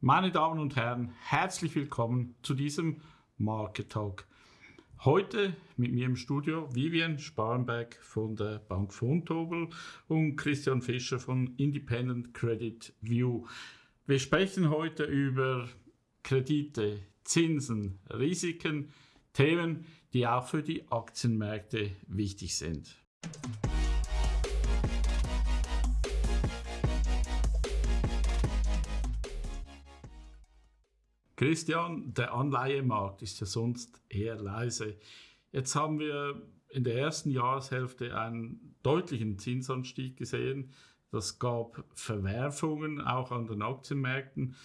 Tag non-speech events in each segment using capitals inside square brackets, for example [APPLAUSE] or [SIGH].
Meine Damen und Herren, herzlich willkommen zu diesem Market Talk. Heute mit mir im Studio Vivian Sparenberg von der Bank Vontobel und Christian Fischer von Independent Credit View. Wir sprechen heute über Kredite, Zinsen, Risiken, Themen, die auch für die Aktienmärkte wichtig sind. Christian, der Anleihemarkt ist ja sonst eher leise. Jetzt haben wir in der ersten Jahreshälfte einen deutlichen Zinsanstieg gesehen. Das gab Verwerfungen auch an den Aktienmärkten.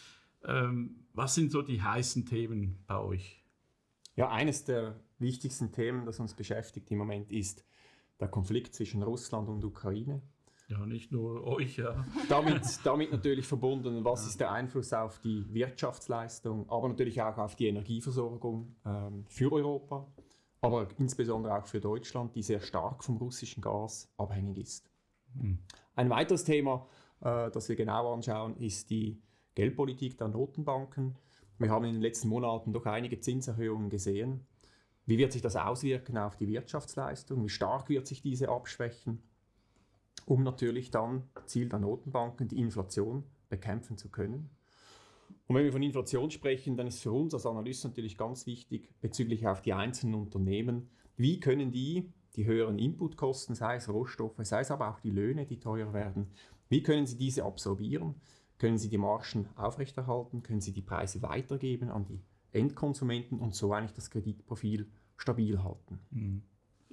Ähm, was sind so die heißen Themen bei euch? Ja, eines der wichtigsten Themen, das uns beschäftigt im Moment, ist der Konflikt zwischen Russland und Ukraine. Ja, nicht nur euch, ja. [LAUGHS] Damit, damit natürlich verbunden, was ja. ist der Einfluss auf die Wirtschaftsleistung, aber natürlich auch auf die Energieversorgung ähm, für Europa, aber insbesondere auch für Deutschland, die sehr stark vom russischen Gas abhängig ist. Mhm. Ein weiteres Thema, äh, das wir genau anschauen, ist die Geldpolitik der Notenbanken. Wir haben in den letzten Monaten doch einige Zinserhöhungen gesehen. Wie wird sich das auswirken auf die Wirtschaftsleistung? Wie stark wird sich diese abschwächen? Um natürlich dann Ziel der Notenbanken die Inflation bekämpfen zu können. Und wenn wir von Inflation sprechen, dann ist für uns als Analyst natürlich ganz wichtig bezüglich auf die einzelnen Unternehmen, wie können die die höheren Inputkosten, sei es Rohstoffe, sei es aber auch die Löhne, die teuer werden, wie können sie diese absorbieren? Können sie die Margen aufrechterhalten? Können sie die Preise weitergeben an die Endkonsumenten und so eigentlich das Kreditprofil stabil halten? Mhm.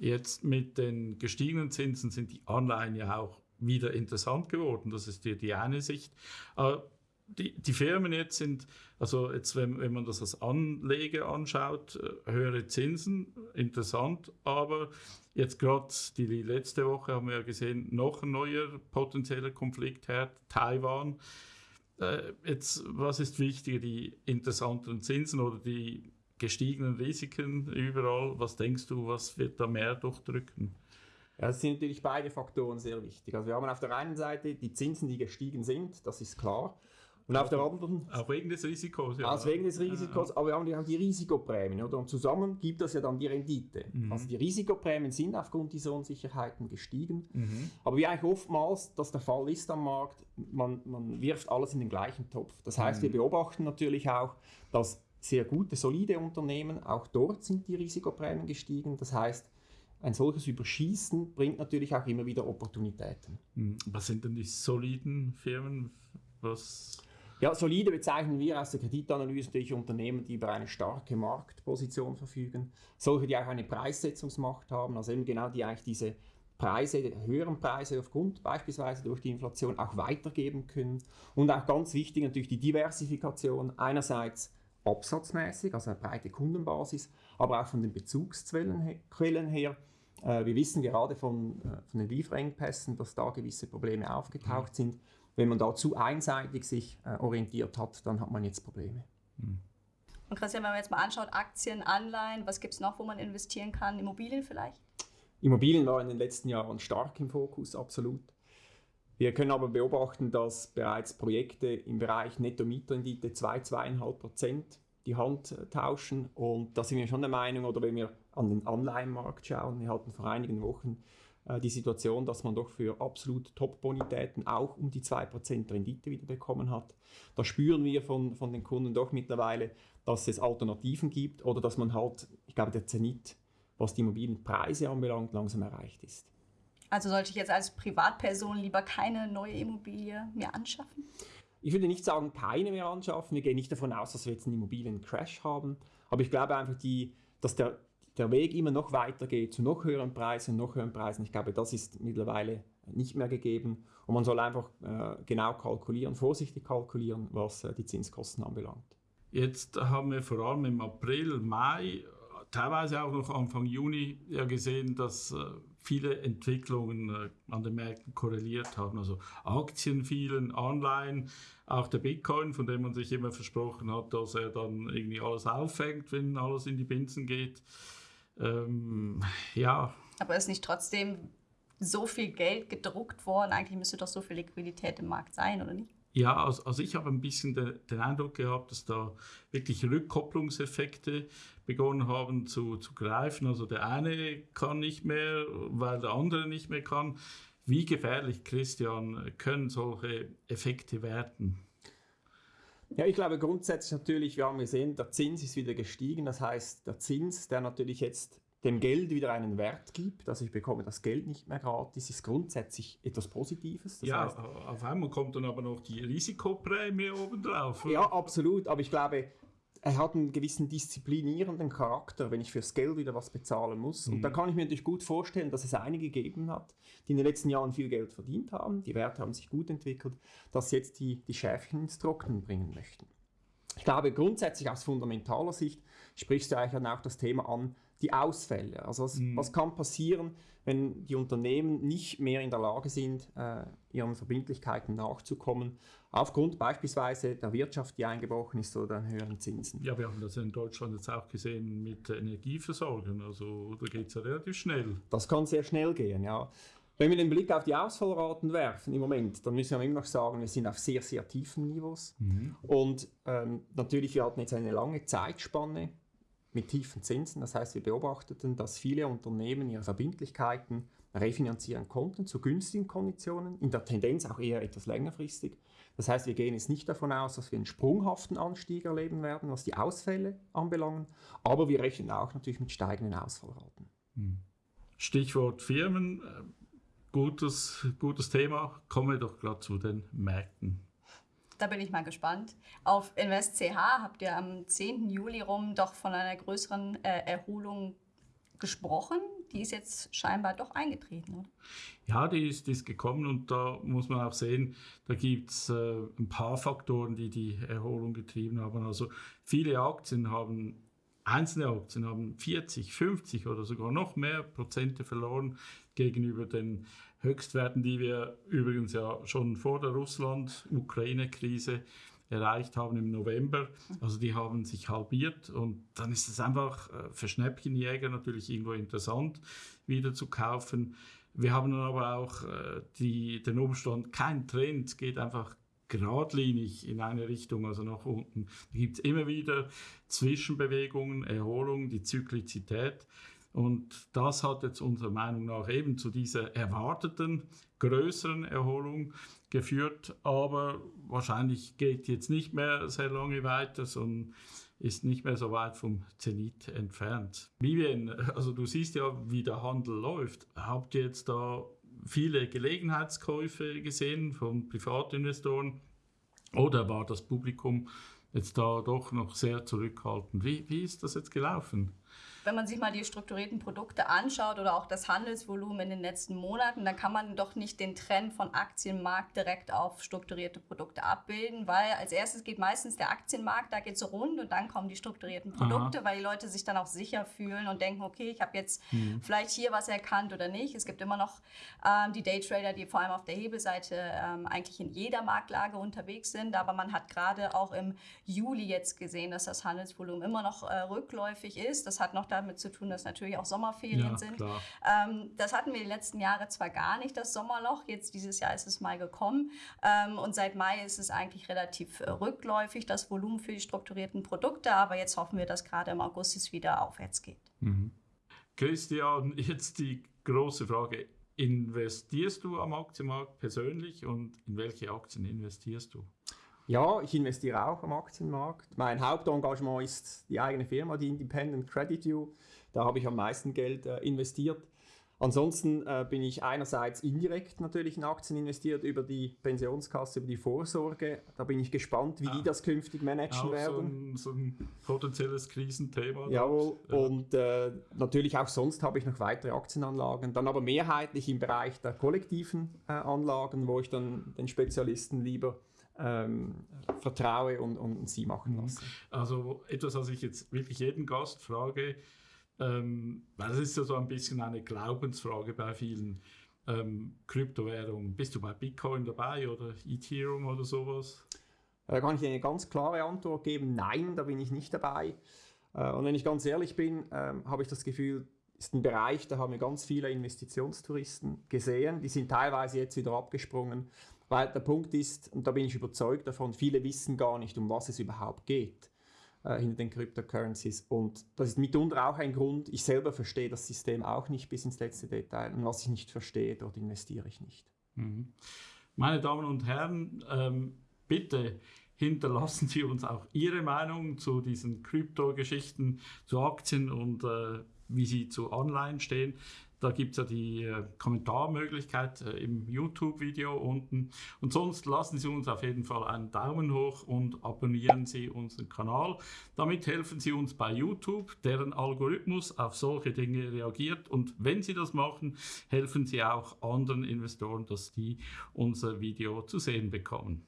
Jetzt mit den gestiegenen Zinsen sind die Anleihen ja auch wieder interessant geworden. Das ist die, die eine Sicht. Die, die, Firmen jetzt sind, also jetzt, wenn, wenn man das als Anleger anschaut, äh, höhere Zinsen, interessant, aber jetzt gerade die, die letzte Woche haben wir ja gesehen, noch ein neuer potenzieller Konfliktherd, Taiwan. Äh, jetzt, was ist wichtiger, die interessanteren Zinsen oder die gestiegenen Risiken überall. Was denkst du, was wird da mehr durchdrücken? Ja, es sind natürlich beide Faktoren sehr wichtig. Also wir haben auf der einen Seite die Zinsen, die gestiegen sind, das ist klar. Und auf der anderen... Auch wegen des Risikos, ja. Auch wegen des Risikos, aber wir haben ja auch die Risikoprämien, oder? Und zusammen gibt das ja dann die Rendite. Mhm. Also die Risikoprämien sind aufgrund dieser Unsicherheiten gestiegen. Mhm. Aber wie eigentlich oftmals das der Fall ist am Markt, man, man wirft alles in den gleichen Topf. Das heißt, mhm. wir beobachten natürlich auch, dass sehr gute, solide Unternehmen. Auch dort sind die Risikoprämien gestiegen. Das heißt, ein solches Überschießen bringt natürlich auch immer wieder Opportunitäten. Hm, was sind denn die soliden Firmen? Was ja, solide bezeichnen wir aus der Kreditanalyse natürlich Unternehmen, die über eine starke Marktposition verfügen, solche, die auch eine Preissetzungsmacht haben, also eben genau die eigentlich diese Preise, höheren Preise aufgrund beispielsweise durch die Inflation auch weitergeben können und auch ganz wichtig natürlich die Diversifikation einerseits absatzmäßig, also eine breite Kundenbasis, aber auch von den Bezugsquellen her. Äh, wir wissen gerade von, äh, von den Lieferengpässen, dass da gewisse Probleme aufgetaucht mhm. sind. Wenn man da zu einseitig sich äh, orientiert hat, dann hat man jetzt Probleme. Mhm. Und Christian, wenn man jetzt mal anschaut, Aktien, Anleihen, was gibt es noch, wo man investieren kann? Immobilien vielleicht? Immobilien waren in den letzten Jahren stark im Fokus, absolut. Wir können aber beobachten, dass bereits Projekte im Bereich Netto-Mietrendite 2, 2,5 Prozent die Hand tauschen. Und da sind wir schon der Meinung, oder wenn wir an den Anleihenmarkt schauen, wir hatten vor einigen Wochen äh, die Situation, dass man doch für absolut Top-Bonitäten auch um die 2% Rendite wieder bekommen hat. Da spüren wir von, von den Kunden doch mittlerweile, dass es Alternativen gibt oder dass man halt, ich glaube, der Zenit, was die Immobilienpreise anbelangt, langsam erreicht ist. Also sollte ich jetzt als Privatperson lieber keine neue Immobilie mehr anschaffen? Ich würde nicht sagen, keine mehr anschaffen. Wir gehen nicht davon aus, dass wir jetzt einen Immobiliencrash haben. Aber ich glaube einfach, die, dass der, der Weg immer noch weitergeht zu noch höheren Preisen, noch höheren Preisen. Ich glaube, das ist mittlerweile nicht mehr gegeben. Und man soll einfach äh, genau kalkulieren, vorsichtig kalkulieren, was äh, die Zinskosten anbelangt. Jetzt haben wir vor allem im April, Mai, teilweise auch noch Anfang Juni ja gesehen, dass äh, viele Entwicklungen äh, an den Märkten korreliert haben. Also Aktien fielen, Anleihen, auch der Bitcoin, von dem man sich immer versprochen hat, dass er dann irgendwie alles auffängt, wenn alles in die Binsen geht. Ähm, ja. Aber ist nicht trotzdem so viel Geld gedruckt worden? Eigentlich müsste doch so viel Liquidität im Markt sein, oder nicht? Ja, also, ich habe ein bisschen de, den Eindruck gehabt, dass da wirklich Rückkopplungseffekte begonnen haben zu, zu greifen. Also der eine kann nicht mehr, weil der andere nicht mehr kann. Wie gefährlich, Christian, können solche Effekte werden? Ja, ich glaube grundsätzlich natürlich, wir haben gesehen, der Zins ist wieder gestiegen. Das heißt, der Zins, der natürlich jetzt dem Geld wieder einen Wert gibt, dass ich bekomme das Geld nicht mehr gratis, ist grundsätzlich etwas Positives. Das ja, heißt, auf einmal kommt dann aber noch die Risikoprämie obendrauf. Ja, absolut. Aber ich glaube, er hat einen gewissen disziplinierenden Charakter, wenn ich fürs Geld wieder was bezahlen muss. Mhm. Und da kann ich mir natürlich gut vorstellen, dass es einige gegeben hat, die in den letzten Jahren viel Geld verdient haben, die Werte haben sich gut entwickelt, dass jetzt die, die Schäfchen ins Trocknen bringen möchten. Ich glaube, grundsätzlich aus fundamentaler Sicht sprichst du eigentlich dann auch das Thema an, die Ausfälle. Also was, mhm. was kann passieren, wenn die Unternehmen nicht mehr in der Lage sind, äh, ihren Verbindlichkeiten nachzukommen, aufgrund beispielsweise der Wirtschaft, die eingebrochen ist oder den höheren Zinsen. Ja, wir haben das in Deutschland jetzt auch gesehen mit Energieversorgung. Also da geht es ja relativ schnell. Das kann sehr schnell gehen, ja. Wenn wir den Blick auf die Ausfallraten werfen im Moment, dann müssen wir immer noch sagen, wir sind auf sehr, sehr tiefen Niveaus. Mhm. Und ähm, natürlich, wir hatten jetzt eine lange Zeitspanne mit tiefen Zinsen. Das heißt, wir beobachteten, dass viele Unternehmen ihre Verbindlichkeiten refinanzieren konnten zu günstigen Konditionen, in der Tendenz auch eher etwas längerfristig. Das heißt, wir gehen jetzt nicht davon aus, dass wir einen sprunghaften Anstieg erleben werden, was die Ausfälle anbelangt, aber wir rechnen auch natürlich mit steigenden Ausfallraten. Hm. Stichwort Firmen, gutes, gutes Thema. Kommen wir doch gerade zu den Märkten. Da bin ich mal gespannt. Auf InvestCH habt ihr am 10. Juli rum doch von einer größeren äh, Erholung gesprochen. Die ist jetzt scheinbar doch eingetreten, oder? Ja, die ist, die ist gekommen und da muss man auch sehen, da gibt es äh, ein paar Faktoren, die die Erholung getrieben haben. Also viele Aktien haben Einzelne Aktien haben 40, 50 oder sogar noch mehr Prozente verloren gegenüber den Höchstwerten, die wir übrigens ja schon vor der Russland-Ukraine-Krise erreicht haben im November. Also die haben sich halbiert und dann ist es einfach äh, für Schnäppchenjäger natürlich irgendwo interessant, wieder zu kaufen. Wir haben dann aber auch äh, die, den Umstand, kein Trend geht einfach geradlinig in eine Richtung, also nach unten. Da gibt es immer wieder Zwischenbewegungen, Erholung, die Zyklizität. Und das hat jetzt unserer Meinung nach eben zu dieser erwarteten größeren Erholung geführt. Aber wahrscheinlich geht jetzt nicht mehr sehr lange weiter, sondern ist nicht mehr so weit vom Zenit entfernt. Vivian, also du siehst ja, wie der Handel läuft. Habt ihr jetzt da viele Gelegenheitskäufe gesehen von Privatinvestoren oder war das Publikum jetzt da doch noch sehr zurückhaltend? Wie, wie ist das jetzt gelaufen? Wenn man sich mal die strukturierten Produkte anschaut oder auch das Handelsvolumen in den letzten Monaten, dann kann man doch nicht den Trend von Aktienmarkt direkt auf strukturierte Produkte abbilden, weil als erstes geht meistens der Aktienmarkt, da geht es rund und dann kommen die strukturierten Produkte, Aha. weil die Leute sich dann auch sicher fühlen und denken, okay, ich habe jetzt mhm. vielleicht hier was erkannt oder nicht. Es gibt immer noch ähm, die Daytrader, die vor allem auf der Hebelseite ähm, eigentlich in jeder Marktlage unterwegs sind, aber man hat gerade auch im Juli jetzt gesehen, dass das Handelsvolumen immer noch äh, rückläufig ist. Das hat noch damit zu tun, dass natürlich auch Sommerferien ja, sind. Ähm, das hatten wir die letzten Jahre zwar gar nicht, das Sommerloch. Jetzt dieses Jahr ist es mal gekommen. Ähm, und seit Mai ist es eigentlich relativ äh, rückläufig, das Volumen für die strukturierten Produkte. Aber jetzt hoffen wir, dass gerade im August es wieder aufwärts geht. Mhm. Christian, jetzt die große Frage. Investierst du am Aktienmarkt persönlich und in welche Aktien investierst du? Ja, ich investiere auch am Aktienmarkt. Mein Hauptengagement ist die eigene Firma, die Independent Credit You. Da habe ich am meisten Geld äh, investiert. Ansonsten äh, bin ich einerseits indirekt natürlich in Aktien investiert über die Pensionskasse, über die Vorsorge. Da bin ich gespannt, wie ah, die das künftig managen auch werden. So ein, so ein potenzielles Krisenthema. Jawohl. Ja. Und äh, natürlich auch sonst habe ich noch weitere Aktienanlagen. Dann aber mehrheitlich im Bereich der kollektiven äh, Anlagen, wo ich dann den Spezialisten lieber ähm, vertraue und, und sie machen mhm. lasse. Also etwas, was ich jetzt wirklich jeden Gast frage, ähm, weil das ist ja so ein bisschen eine Glaubensfrage bei vielen ähm, Kryptowährungen. Bist du bei Bitcoin dabei oder Ethereum oder sowas? Da kann ich eine ganz klare Antwort geben, nein, da bin ich nicht dabei. Äh, und wenn ich ganz ehrlich bin, ähm, habe ich das Gefühl, ist ein Bereich, da haben wir ganz viele Investitionstouristen gesehen, die sind teilweise jetzt wieder abgesprungen Weil der Punkt ist, und da bin ich überzeugt davon, viele wissen gar nicht, um was es überhaupt geht äh, hinter den Cryptocurrencies. Und das ist mitunter auch ein Grund, ich selber verstehe das System auch nicht bis ins letzte Detail. Und was ich nicht verstehe, dort investiere ich nicht. Mhm. Meine Damen und Herren, ähm, bitte hinterlassen Sie uns auch Ihre Meinung zu diesen Krypto-Geschichten, zu Aktien und äh, wie Sie zu Online stehen. Da gibt es ja die äh, Kommentarmöglichkeit äh, im YouTube-Video unten. Und sonst lassen Sie uns auf jeden Fall einen Daumen hoch und abonnieren Sie unseren Kanal. Damit helfen Sie uns bei YouTube, deren Algorithmus auf solche Dinge reagiert. Und wenn Sie das machen, helfen Sie auch anderen Investoren, dass die unser Video zu sehen bekommen.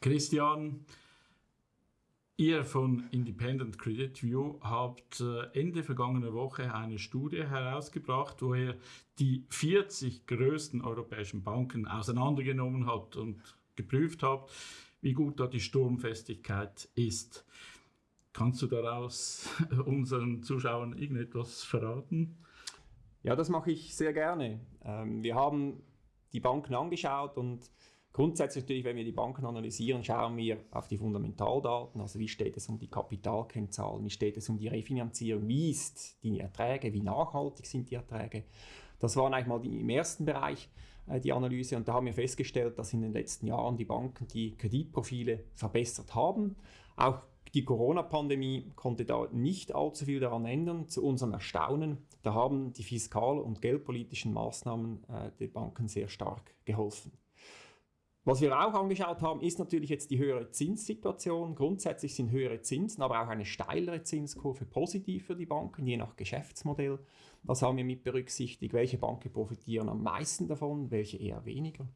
Christian, Ihr von Independent Credit View habt äh, Ende vergangener Woche eine Studie herausgebracht, wo ihr die 40 größten europäischen Banken auseinandergenommen habt und geprüft habt, wie gut da die Sturmfestigkeit ist. Kannst du daraus [LAUGHS] unseren Zuschauern irgendetwas verraten? Ja, das mache ich sehr gerne. Ähm, wir haben die Banken angeschaut und Grundsätzlich natürlich, wenn wir die Banken analysieren, schauen wir auf die Fundamentaldaten, also wie steht es um die Kapitalkennzahlen, wie steht es um die Refinanzierung, wie ist die Erträge, wie nachhaltig sind die Erträge. Das war eigentlich mal die, im ersten Bereich äh, die Analyse und da haben wir festgestellt, dass in den letzten Jahren die Banken die Kreditprofile verbessert haben. Auch die Corona-Pandemie konnte da nicht allzu viel daran ändern, zu unserem Erstaunen. Da haben die fiskal- und geldpolitischen Maßnahmen äh, den Banken sehr stark geholfen. Was wir auch angeschaut haben, ist natürlich jetzt die höhere Zinssituation. Grundsätzlich sind höhere Zinsen, aber auch eine steilere Zinskurve positiv für die Banken, je nach Geschäftsmodell. Das haben wir mit berücksichtigt. Welche Banken profitieren am meisten davon, welche eher weniger.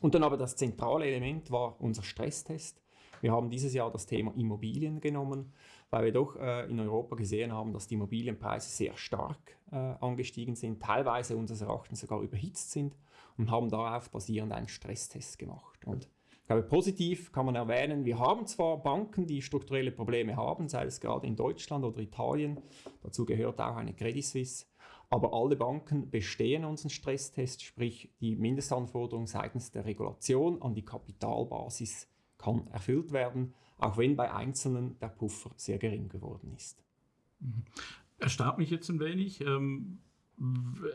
Und dann aber das zentrale Element war unser Stresstest. Wir haben dieses Jahr das Thema Immobilien genommen, weil wir doch äh, in Europa gesehen haben, dass die Immobilienpreise sehr stark äh, angestiegen sind, teilweise unseres Erachtens sogar überhitzt sind und haben darauf basierend einen Stresstest gemacht. Und ich glaube, positiv kann man erwähnen, wir haben zwar Banken, die strukturelle Probleme haben, sei es gerade in Deutschland oder Italien, dazu gehört auch eine Credit Suisse, aber alle Banken bestehen unseren Stresstest, sprich die Mindestanforderung seitens der Regulation an die Kapitalbasis kann erfüllt werden, auch wenn bei Einzelnen der Puffer sehr gering geworden ist. Mhm. Erstaunt mich jetzt ein wenig. Ähm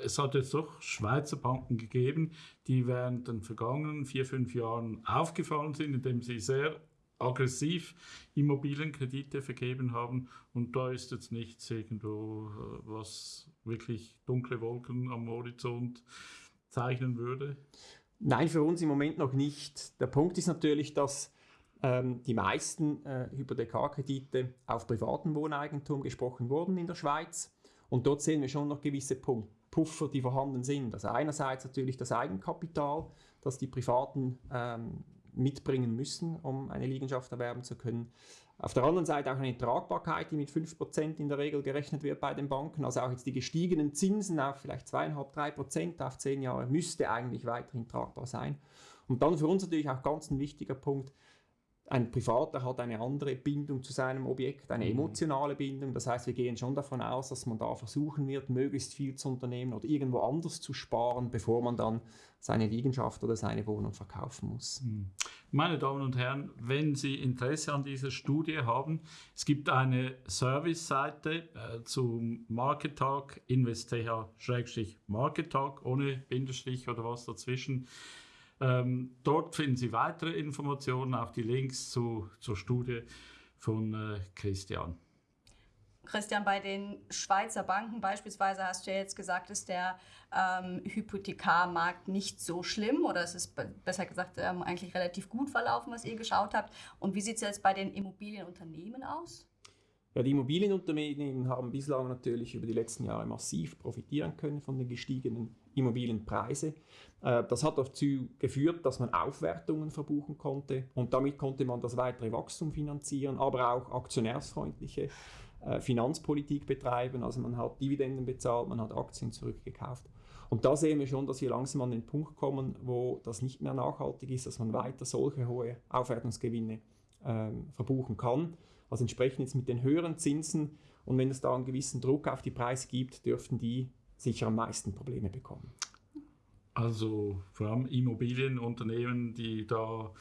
es hat jetzt doch Schweizer Banken gegeben, die während den vergangenen vier, fünf Jahren aufgefallen sind, indem sie sehr aggressiv Immobilienkredite vergeben haben. Und da ist jetzt nichts irgendwo, äh, was wirklich dunkle Wolken am Horizont zeichnen würde. Nein, für uns im Moment noch nicht. Der Punkt ist natürlich, dass ähm, die meisten äh, Hypothekarkredite auf privatem Wohneigentum gesprochen wurden in der Schweiz. Und dort sehen wir schon noch gewisse Puffer, die vorhanden sind. Also einerseits natürlich das Eigenkapital, das die Privaten ähm, mitbringen müssen, um eine Liegenschaft erwerben zu können. Auf der anderen Seite auch eine Tragbarkeit, die mit 5% in der Regel gerechnet wird bei den Banken. Also auch jetzt die gestiegenen Zinsen auf vielleicht 2,5-3% auf 10 Jahre müsste eigentlich weiterhin tragbar sein. Und dann für uns natürlich auch ganz ein wichtiger Punkt, ein Privater hat eine andere Bindung zu seinem Objekt, eine mhm. emotionale Bindung. Das heißt, wir gehen schon davon aus, dass man da versuchen wird, möglichst viel zu unternehmen oder irgendwo anders zu sparen, bevor man dann seine Liegenschaft oder seine Wohnung verkaufen muss. Mhm. Meine Damen und Herren, wenn Sie Interesse an dieser Studie haben, es gibt eine Service-Seite äh, zum Market Talk, invest.ch-market Talk, ohne Bindestrich oder was dazwischen. Ähm, dort finden Sie weitere Informationen, auch die Links zu, zur Studie von äh, Christian. Christian, bei den Schweizer Banken beispielsweise hast du ja jetzt gesagt, ist der ähm, Hypothekarmarkt nicht so schlimm oder es ist besser gesagt ähm, eigentlich relativ gut verlaufen, was ihr geschaut habt. Und wie sieht es jetzt bei den Immobilienunternehmen aus? Ja, die Immobilienunternehmen haben bislang natürlich über die letzten Jahre massiv profitieren können von den gestiegenen Immobilienpreise. Äh, das hat dazu geführt, dass man Aufwertungen verbuchen konnte und damit konnte man das weitere Wachstum finanzieren, aber auch aktionärsfreundliche äh, Finanzpolitik betreiben. Also man hat Dividenden bezahlt, man hat Aktien zurückgekauft. Und da sehen wir schon, dass wir langsam an den Punkt kommen, wo das nicht mehr nachhaltig ist, dass man weiter solche hohe Aufwertungsgewinne ähm, verbuchen kann. Also entsprechend jetzt mit den höheren Zinsen und wenn es da einen gewissen Druck auf die Preise gibt, dürften die sicher am meisten Probleme bekommen. Also vor allem Immobilienunternehmen, die da,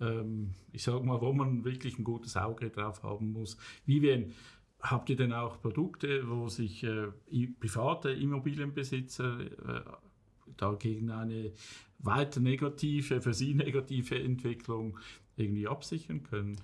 ähm, ich sage mal, wo man wirklich ein gutes Auge drauf haben muss. Vivien, habt ihr denn auch Produkte, wo sich äh, private Immobilienbesitzer äh, dagegen eine weiter negative, für sie negative Entwicklung irgendwie absichern können?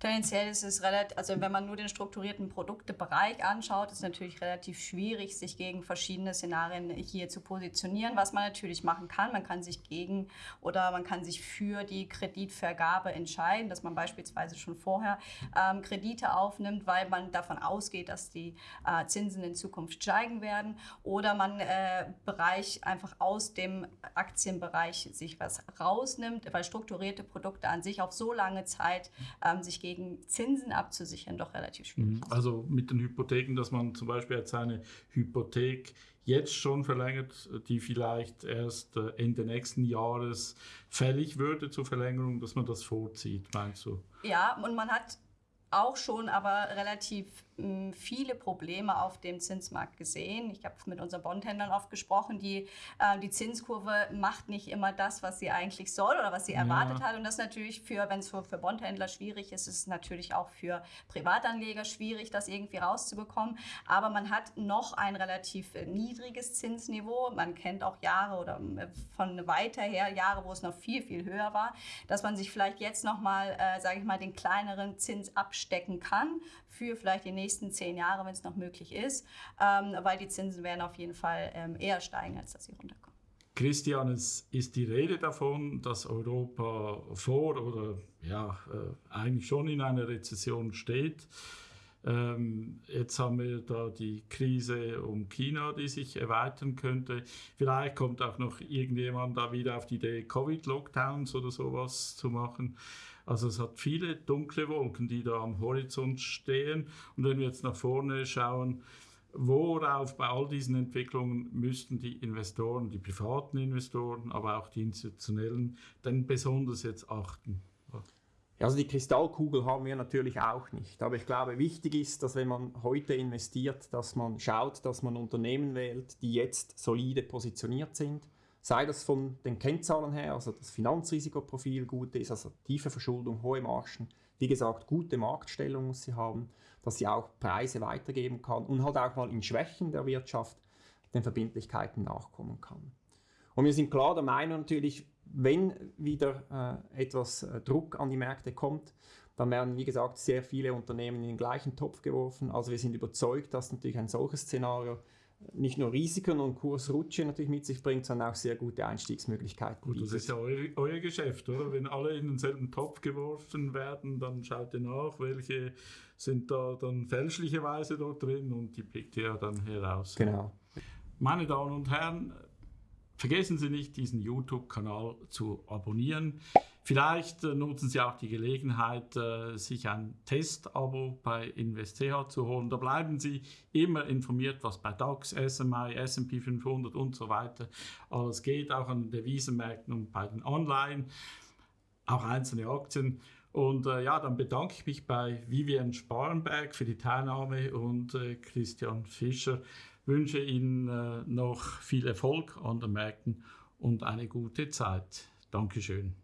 Tendenziell ist es relativ, also wenn man nur den strukturierten Produktebereich anschaut, ist es natürlich relativ schwierig, sich gegen verschiedene Szenarien hier zu positionieren. Was man natürlich machen kann, man kann sich gegen oder man kann sich für die Kreditvergabe entscheiden, dass man beispielsweise schon vorher ähm, Kredite aufnimmt, weil man davon ausgeht, dass die äh, Zinsen in Zukunft steigen werden. Oder man äh, Bereich einfach aus dem Aktienbereich sich was rausnimmt, weil strukturierte Produkte an sich auf so lange Zeit ähm, sich gegen gegen Zinsen abzusichern doch relativ schwierig. Mhm. Also mit den Hypotheken, dass man zum Beispiel jetzt eine Hypothek jetzt schon verlängert, die vielleicht erst äh, Ende nächsten Jahres fällig würde zur Verlängerung, dass man das vorzieht, meinst du? Ja, und man hat auch schon aber relativ viele Probleme auf dem Zinsmarkt gesehen. Ich habe mit unseren Bondhändlern oft gesprochen, die, äh, die Zinskurve macht nicht immer das, was sie eigentlich soll oder was sie erwartet ja. hat. Und das ist natürlich für, wenn es für, für Bondhändler schwierig ist, ist es natürlich auch für Privatanleger schwierig, das irgendwie rauszubekommen. Aber man hat noch ein relativ niedriges Zinsniveau. Man kennt auch Jahre oder äh, von weiter her Jahre, wo es noch viel, viel höher war, dass man sich vielleicht jetzt nochmal, äh, sage ich mal, den kleineren Zins abstecken kann für vielleicht die nächsten zehn Jahre, wenn es noch möglich ist, ähm, weil die Zinsen werden auf jeden Fall ähm, eher steigen, als dass sie runterkommen. Christian, es ist die Rede davon, dass Europa vor oder ja, äh, eigentlich schon in einer Rezession steht. Ähm, jetzt haben wir da die Krise um China, die sich erweitern könnte. Vielleicht kommt auch noch irgendjemand da wieder auf die Idee, Covid-Lockdowns oder sowas zu machen. Also es hat viele dunkle Wolken, die da am Horizont stehen. Und wenn wir jetzt nach vorne schauen, worauf bei all diesen Entwicklungen müssten die Investoren, die privaten Investoren, aber auch die institutionellen, denn besonders jetzt achten? Also die Kristallkugel haben wir natürlich auch nicht. Aber ich glaube, wichtig ist, dass wenn man heute investiert, dass man schaut, dass man Unternehmen wählt, die jetzt solide positioniert sind sei das von den Kennzahlen her, also das Finanzrisikoprofil gut ist, also tiefe Verschuldung, hohe Margen, wie gesagt, gute Marktstellung muss sie haben, dass sie auch Preise weitergeben kann und halt auch mal in Schwächen der Wirtschaft den Verbindlichkeiten nachkommen kann. Und wir sind klar der Meinung natürlich, wenn wieder äh, etwas äh, Druck an die Märkte kommt, dann werden, wie gesagt, sehr viele Unternehmen in den gleichen Topf geworfen. Also wir sind überzeugt, dass natürlich ein solches Szenario nicht nur Risiken und Kursrutsche natürlich mit sich bringt, sondern auch sehr gute Einstiegsmöglichkeiten. Gut, das ist ja euer, euer, Geschäft, oder? Wenn alle in denselben Topf geworfen werden, dann schaut ihr nach, welche sind da dann fälschlicherweise dort drin und die pickt ihr dann heraus. Genau. Meine Damen und Herren, vergessen Sie nicht, diesen YouTube-Kanal zu abonnieren. Vielleicht äh, nutzen Sie auch die Gelegenheit, äh, sich ein Testabo bei InvestCH zu holen. Da bleiben Sie immer informiert, was bei DAX, SMI, S&P 500 und so weiter alles geht, auch an den Devisenmärkten und bei den Online, auch einzelne Aktien. Und äh, ja, dann bedanke ich mich bei Vivian Sparenberg für die Teilnahme und äh, Christian Fischer. Wünsche Ihnen äh, noch viel Erfolg an den Märkten und eine gute Zeit. Dankeschön.